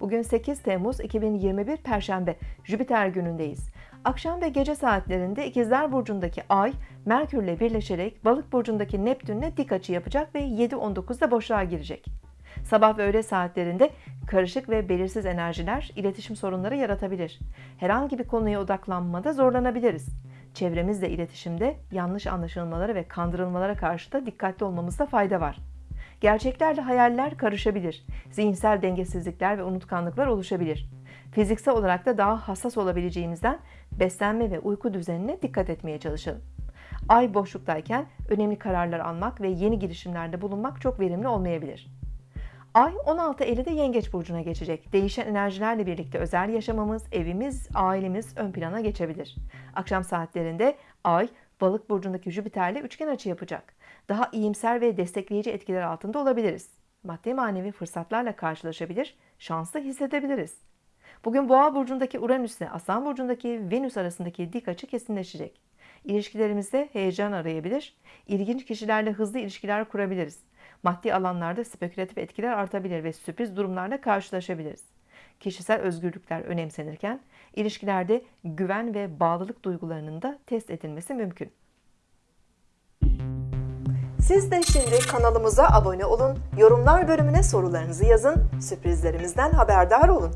Bugün 8 Temmuz 2021 Perşembe, Jüpiter günündeyiz. Akşam ve gece saatlerinde İkizler Burcu'ndaki Ay, Merkürle birleşerek Balık Burcu'ndaki Neptün'le dik açı yapacak ve 7.19'da boşluğa girecek. Sabah ve öğle saatlerinde karışık ve belirsiz enerjiler iletişim sorunları yaratabilir. Herhangi bir konuya odaklanmada zorlanabiliriz. Çevremizle iletişimde yanlış anlaşılmalara ve kandırılmalara karşı da dikkatli olmamızda fayda var. Gerçeklerle hayaller karışabilir. Zihinsel dengesizlikler ve unutkanlıklar oluşabilir. Fiziksel olarak da daha hassas olabileceğimizden beslenme ve uyku düzenine dikkat etmeye çalışalım. Ay boşluktayken önemli kararlar almak ve yeni girişimlerde bulunmak çok verimli olmayabilir. Ay 16 Eylül'de Yengeç Burcu'na geçecek. Değişen enerjilerle birlikte özel yaşamımız, evimiz, ailemiz ön plana geçebilir. Akşam saatlerinde Ay, Balık Burcu'ndaki Jüpiter'le üçgen açı yapacak. Daha iyimser ve destekleyici etkiler altında olabiliriz. Maddi manevi fırsatlarla karşılaşabilir, şanslı hissedebiliriz. Bugün Boğa Burcu'ndaki Uranüs ile Aslan Burcu'ndaki Venüs arasındaki dik açı kesinleşecek. İlişkilerimizde heyecan arayabilir, ilginç kişilerle hızlı ilişkiler kurabiliriz. Maddi alanlarda spekülatif etkiler artabilir ve sürpriz durumlarla karşılaşabiliriz. Kişisel özgürlükler önemsenirken ilişkilerde güven ve bağlılık duygularının da test edilmesi mümkün. Siz de şimdi kanalımıza abone olun, yorumlar bölümüne sorularınızı yazın, sürprizlerimizden haberdar olun.